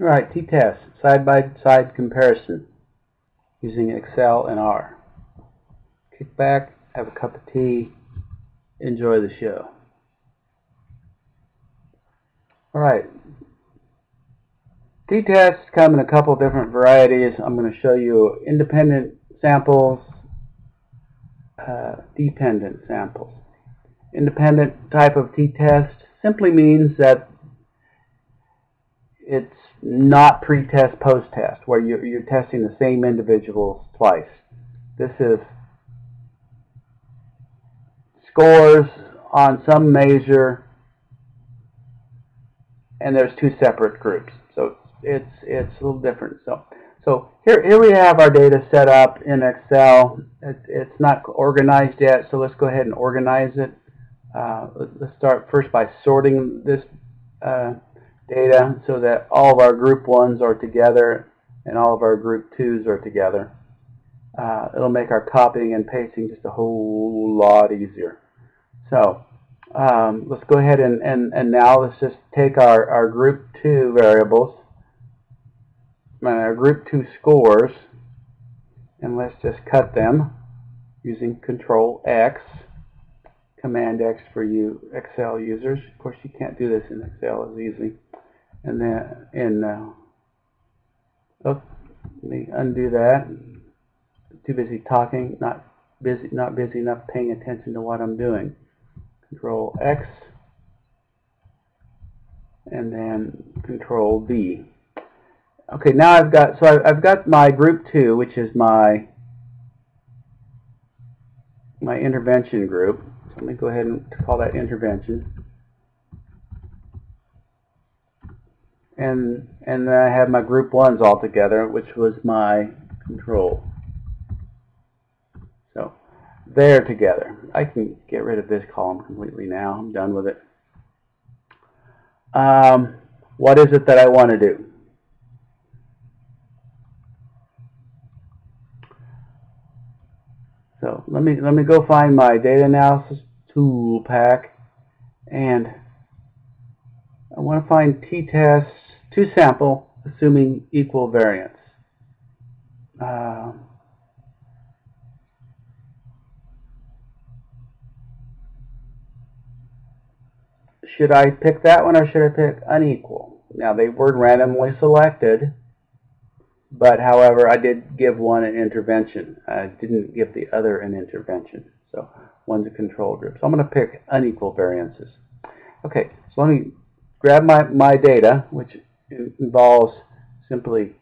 All right, t-test, side-by-side comparison using Excel and R. Kick back, have a cup of tea, enjoy the show. All right, t-tests come in a couple different varieties. I'm going to show you independent samples, uh, dependent samples. Independent type of t-test simply means that it's not pre-test, post-test, where you're, you're testing the same individuals twice. This is scores on some measure, and there's two separate groups. So it's it's a little different. So so here here we have our data set up in Excel. It, it's not organized yet, so let's go ahead and organize it. Uh, let's start first by sorting this uh, data so that all of our group ones are together and all of our group twos are together. Uh, it'll make our copying and pasting just a whole lot easier. So um, let's go ahead and, and, and now let's just take our, our group two variables, and our group two scores, and let's just cut them using Control X, Command X for you Excel users. Of course, you can't do this in Excel as easily and then in uh, oh, let me undo that. Too busy talking not busy not busy enough paying attention to what I'm doing. Control X. And then control V okay now I've got so I've got my group 2 which is my my intervention group. So let me go ahead and call that intervention and and then I have my group ones all together, which was my control. So they're together. I can get rid of this column completely now. I'm done with it. Um, what is it that I want to do? So let me let me go find my data analysis tool pack and I want to find t-tests two sample, assuming equal variance. Uh, should I pick that one or should I pick unequal? Now they were randomly selected, but however I did give one an intervention. I didn't give the other an intervention. So one's a control group. So I'm going to pick unequal variances. Okay, so let me grab my, my data, which involves simply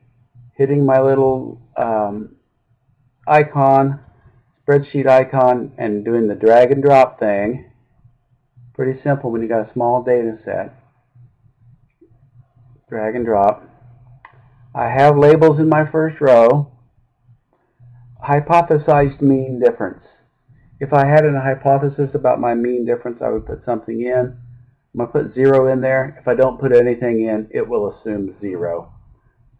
hitting my little um, icon, spreadsheet icon, and doing the drag and drop thing. Pretty simple when you got a small data set. Drag and drop. I have labels in my first row. Hypothesized mean difference. If I had a hypothesis about my mean difference, I would put something in. I'm going to put 0 in there. If I don't put anything in, it will assume 0.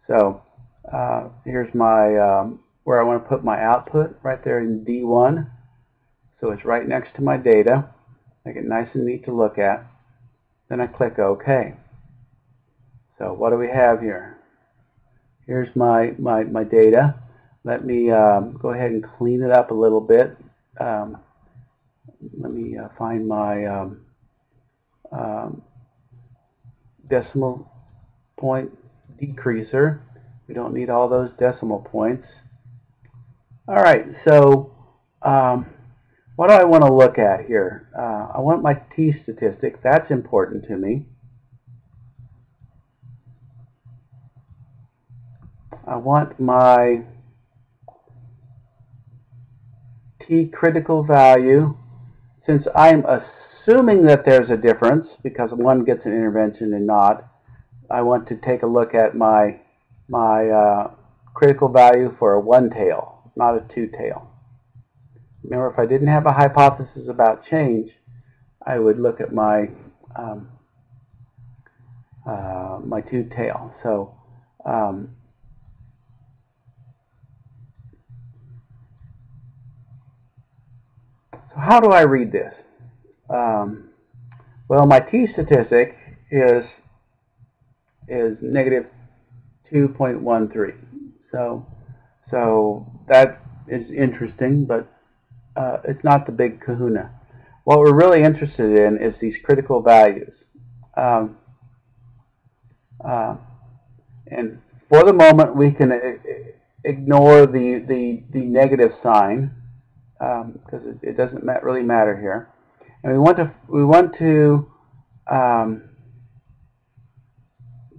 So uh, here's my um, where I want to put my output right there in D1. So it's right next to my data. Make it nice and neat to look at. Then I click OK. So what do we have here? Here's my, my, my data. Let me um, go ahead and clean it up a little bit. Um, let me uh, find my um, decimal point decreaser. We don't need all those decimal points. All right, so um, what do I want to look at here? Uh, I want my t-statistic. That's important to me. I want my t critical value. Since I'm a assuming that there's a difference, because one gets an intervention and not, I want to take a look at my, my uh, critical value for a one-tail, not a two-tail. Remember, if I didn't have a hypothesis about change, I would look at my um, uh, my two-tail. So um, so how do I read this? Um, well, my t statistic is is negative 2.13. So, so that is interesting, but uh, it's not the big kahuna. What we're really interested in is these critical values. Um, uh, and for the moment, we can ignore the, the, the negative sign because um, it, it, doesn't really matter here. And we want to, we want to um,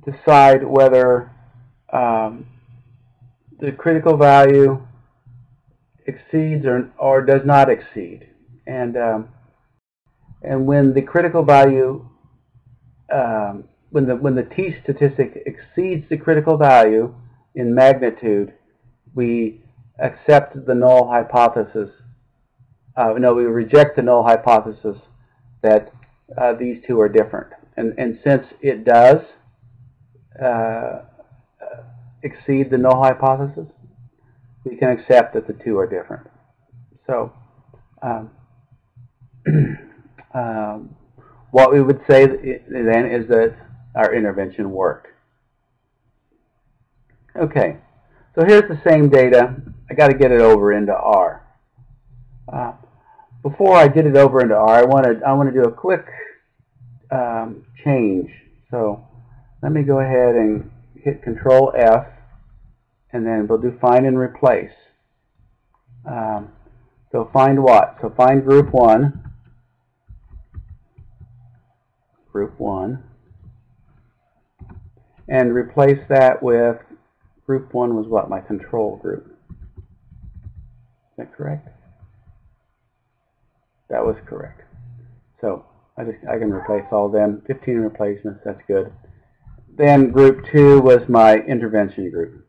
decide whether um, the critical value exceeds or, or does not exceed. And, um, and when the critical value, um, when, the, when the t statistic exceeds the critical value in magnitude, we accept the null hypothesis. Uh, no, we reject the null hypothesis that uh, these two are different. And, and since it does uh, exceed the null hypothesis, we can accept that the two are different. So, um, um, what we would say then is that our intervention worked. Okay, so here's the same data. I got to get it over into R. Uh, before I get it over into R, I want to I want to do a quick um, change. So let me go ahead and hit Control F and then we'll do find and replace. Um, so find what? So find group 1, group 1, and replace that with group 1 was what? My control group. Is that correct? That was correct. So I just I can replace all them. 15 replacements, that's good. Then group 2 was my intervention group.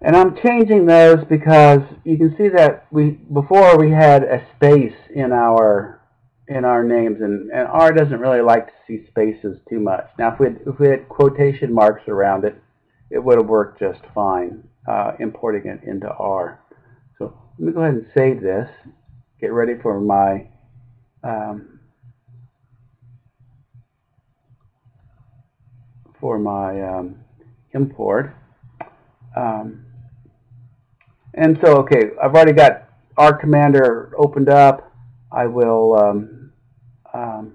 And I'm changing those because you can see that we before we had a space in our in our names, and, and R doesn't really like to see spaces too much. Now, if we had, if we had quotation marks around it, it would have worked just fine, uh, importing it into R. So let me go ahead and save this. Get ready for my um, for my um, import. Um, and so, okay, I've already got R Commander opened up. I will um, um,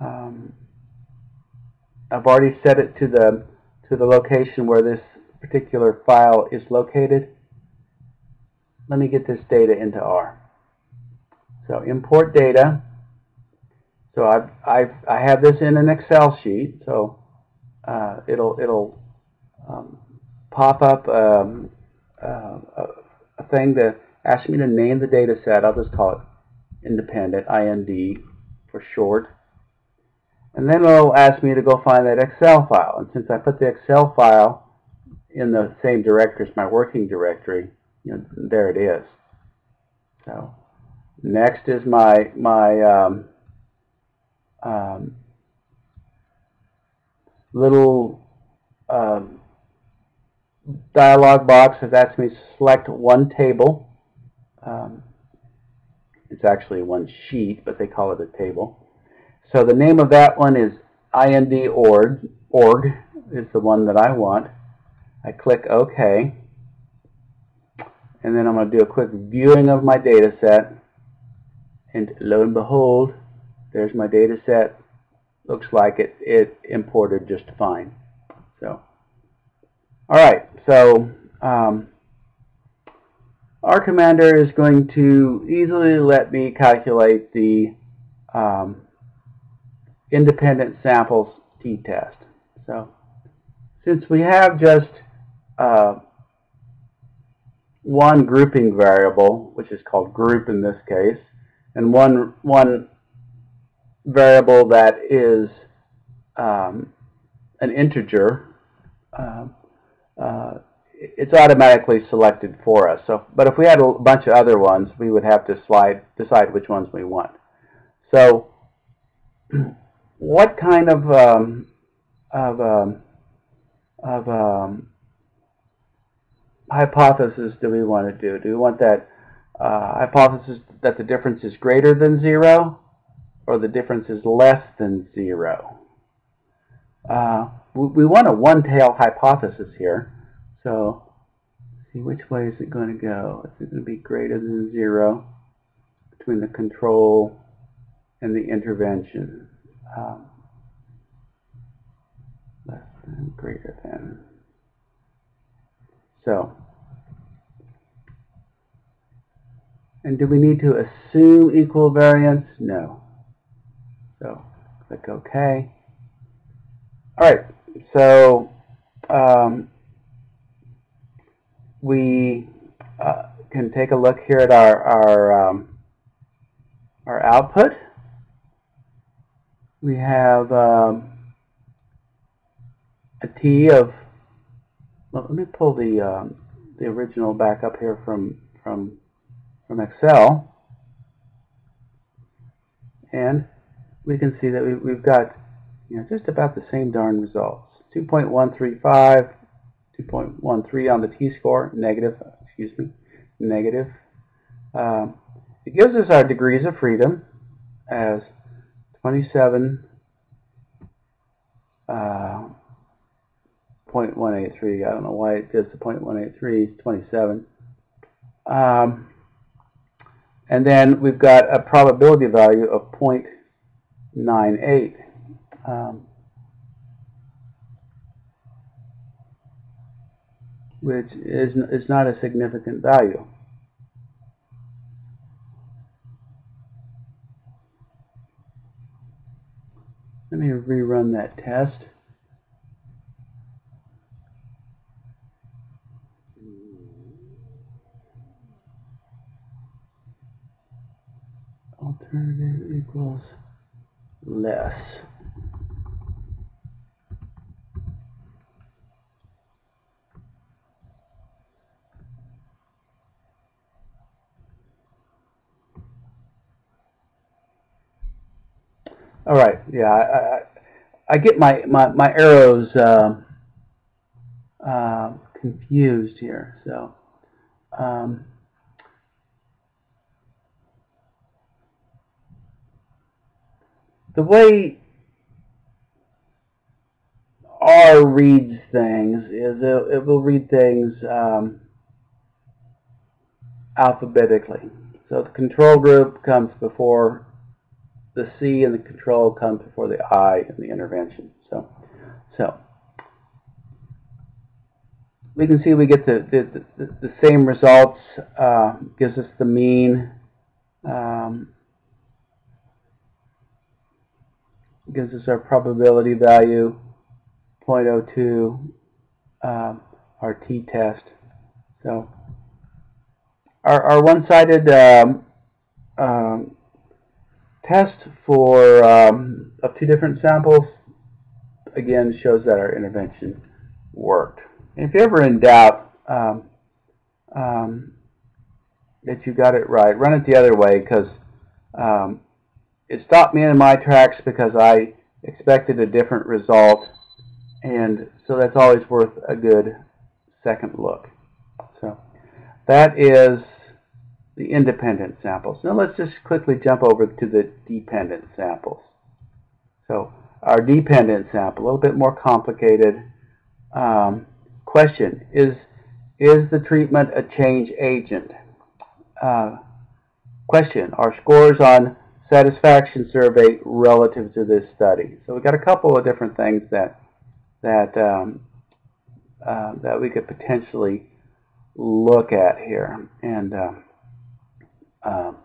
um, I've already set it to the to the location where this particular file is located. Let me get this data into R. So import data. So I've, I've I have this in an Excel sheet. So uh, it'll it'll um, pop up um, uh, a, thing to ask me to name the data set. I'll just call it independent, IND for short. And then it'll ask me to go find that Excel file. And since I put the Excel file in the same directory as my working directory, you know, there it is. So next is my my um, um, little um, dialog box has asked me to select one table. Um, it's actually one sheet, but they call it a table. So the name of that one is ind.org. Org is the one that I want. I click OK. And then I'm going to do a quick viewing of my data set. And lo and behold, there's my data set. Looks like it, it imported just fine. So all right, so um, R Commander is going to easily let me calculate the um, independent samples t-test. So since we have just uh, one grouping variable, which is called group in this case, and one one variable that is um, an integer, uh, uh, it's automatically selected for us. So, but if we had a bunch of other ones, we would have to slide decide which ones we want. So, what kind of um, of um, of um, hypothesis do we want to do? Do we want that uh, hypothesis that the difference is greater than zero, or the difference is less than zero. Uh, we, we want a one-tail hypothesis here. So see which way is it going to go? Is it going to be greater than zero between the control and the intervention? Um, less than, greater than. So, and do we need to assume equal variance? No. So, click OK. All right, so um, we uh, can take a look here at our our um, our output. We have um, a t of. Well, let me pull the um, the original back up here from from from Excel, and we can see that we, we've got you know just about the same darn results. 2.135 2.13 on the t-score, negative, excuse me, negative. Um, it gives us our degrees of freedom as 27 uh, 0.183. I don't know why it does the 0.183, 27. Um, and then we've got a probability value of 0.98. Um, which is, is not a significant value. Let me rerun that test. Alternative equals less. All right. Yeah, I, I, get my my my arrows uh, uh, confused here. So. Um, the way R reads things is it, it will read things um, alphabetically. So the control group comes before the C and the control comes before the I and the intervention. So, so we can see we get the, the, the, the same results, uh, gives us the mean, um, gives us our probability value, 0.02, um, our t-test. So our, our one-sided um, um, test for um, of two different samples again shows that our intervention worked. And if you're ever in doubt um, um, that you got it right, run it the other way because um, it stopped me in my tracks because I expected a different result and so that's always worth a good second look. So that is the independent samples. Now let's just quickly jump over to the dependent samples. So our dependent sample, a little bit more complicated. Um, question, is, is the treatment a change agent? Uh, question, are scores on satisfaction survey relative to this study? So we've got a couple of different things that, that, um, uh, that we could potentially look at here. And um, um,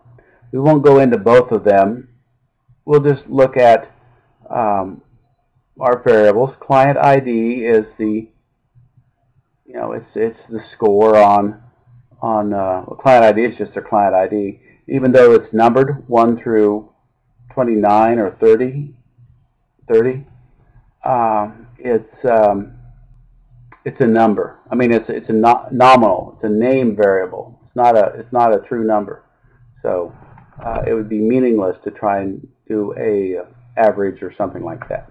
we won't go into both of them. We'll just look at um, our variables. Client ID is the, you know, it's it's the score on on uh, well, client ID is just a client ID, even though it's numbered one through 29 or 30. 30. Um, it's um, it's a number. I mean, it's it's a no nominal. It's a name variable. It's not a it's not a true number. So uh, it would be meaningless to try and do a average or something like that.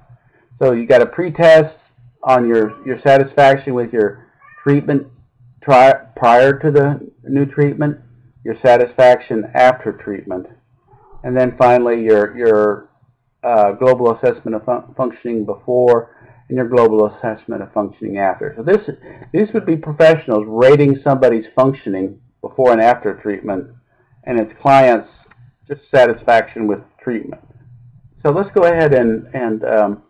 So you got a pretest on your, your satisfaction with your treatment prior to the new treatment, your satisfaction after treatment, and then finally your your uh, global assessment of fun functioning before and your global assessment of functioning after. So this these would be professionals rating somebody's functioning before and after treatment, and its clients just satisfaction with treatment. So let's go ahead and and um,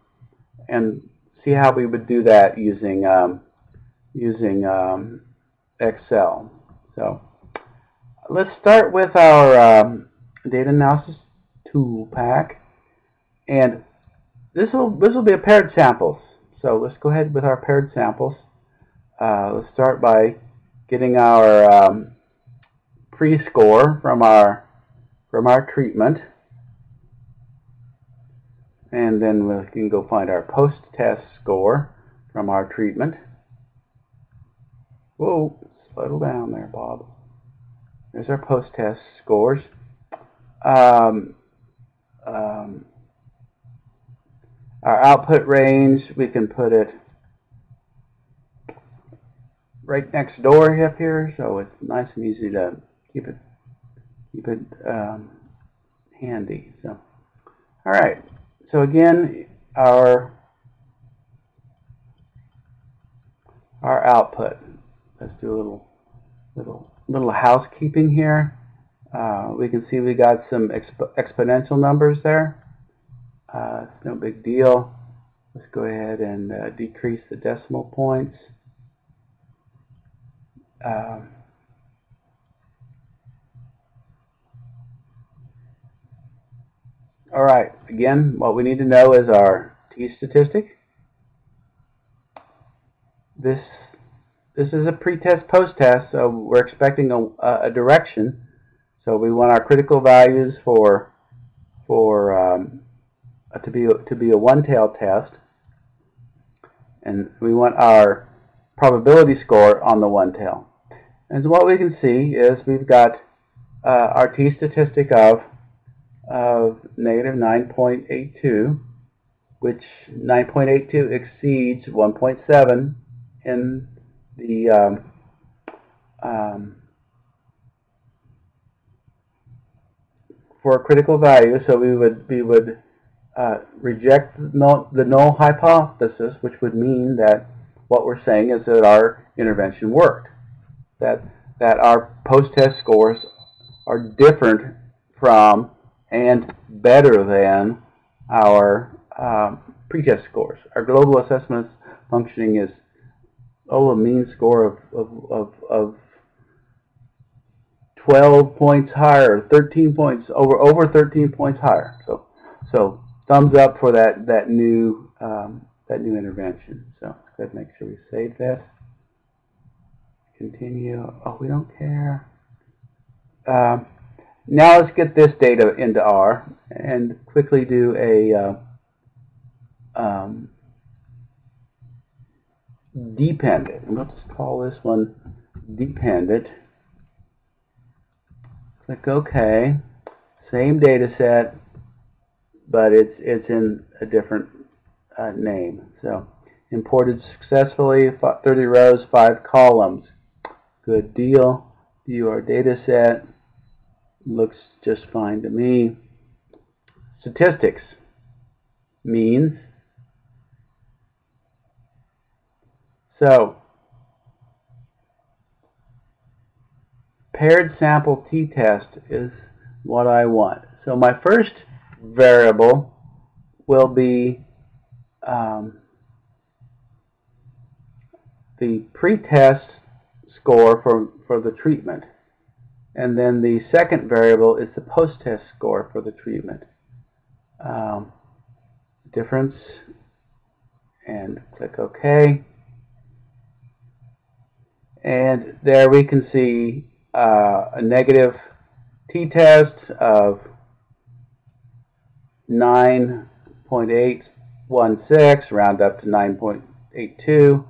and see how we would do that using um, using um, Excel. So let's start with our um, data analysis tool pack, and this will this will be a paired samples. So let's go ahead with our paired samples. Uh, let's start by getting our um, pre-score from our from our treatment. And then we can go find our post-test score from our treatment. Whoa, slow down there, Bob. There's our post-test scores. Um, um, our output range, we can put it right next door up here, so it's nice and easy to keep it keep it um, handy. So, all right. So again, our our output. Let's do a little little little housekeeping here. Uh, we can see we got some exp exponential numbers there. Uh, it's no big deal. Let's go ahead and uh, decrease the decimal points. Um, All right, again, what we need to know is our t-statistic. This this is a pre-test, post-test, so we're expecting a, a, direction. So we want our critical values for for um, to be to be a one-tail test, and we want our probability score on the one-tail. And so what we can see is we've got uh, our t-statistic of of negative 9.82, which 9.82 exceeds 1.7 in the um, um, for a critical value. So we would we would uh, reject the null hypothesis, which would mean that what we're saying is that our intervention worked, that that our post-test scores are different from and better than our um, pretest scores. Our global assessment functioning is oh a mean score of, of, of, of 12 points higher, 13 points over over 13 points higher. So so thumbs up for that that new um, that new intervention. So let's make sure we save this. Continue. Oh, we don't care. Um, now let's get this data into R and quickly do a uh, um, dependent. Let's call this one dependent. Click OK. Same data set, but it's it's in a different uh, name. So imported successfully, 30 rows, 5 columns. Good deal. View our data set looks just fine to me. Statistics means so paired sample t-test is what I want. So my first variable will be um, the pre-test score for, for the treatment. And then the second variable is the post-test score for the treatment. Um, difference, and click OK. And there we can see uh, a negative t-test of 9.816, round up to 9.82,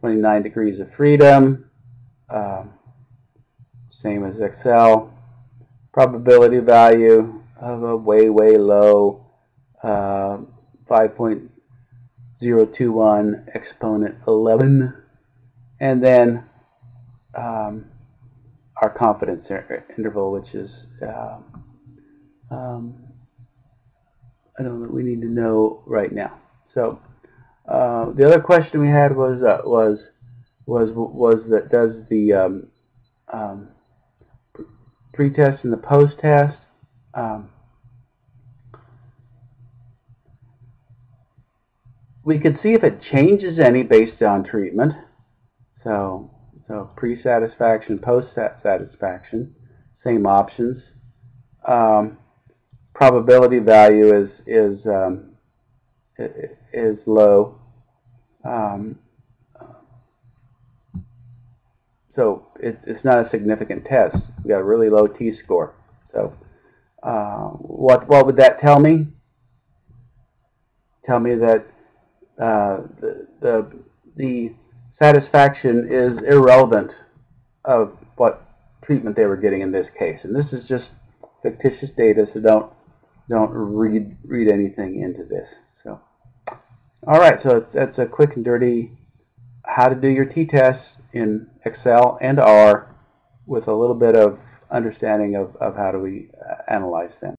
29 degrees of freedom. Um, same as Excel. Probability value of a way, way low uh, 5.021 exponent 11. And then um, our confidence interval, which is uh, um, I don't know that we need to know right now. So uh, the other question we had was uh, was was was that does the um, um, pre-test and the post-test um, we could see if it changes any based on treatment. So so pre-satisfaction, post-satisfaction, same options. Um, probability value is is um, is low. Um, so it, it's not a significant test. We got a really low t-score. So uh, what what would that tell me? Tell me that uh, the, the the satisfaction is irrelevant of what treatment they were getting in this case. And this is just fictitious data, so don't don't read read anything into this. So, all right, so that's a quick and dirty how to do your t-tests in Excel and R with a little bit of understanding of, of how do we uh, analyze them.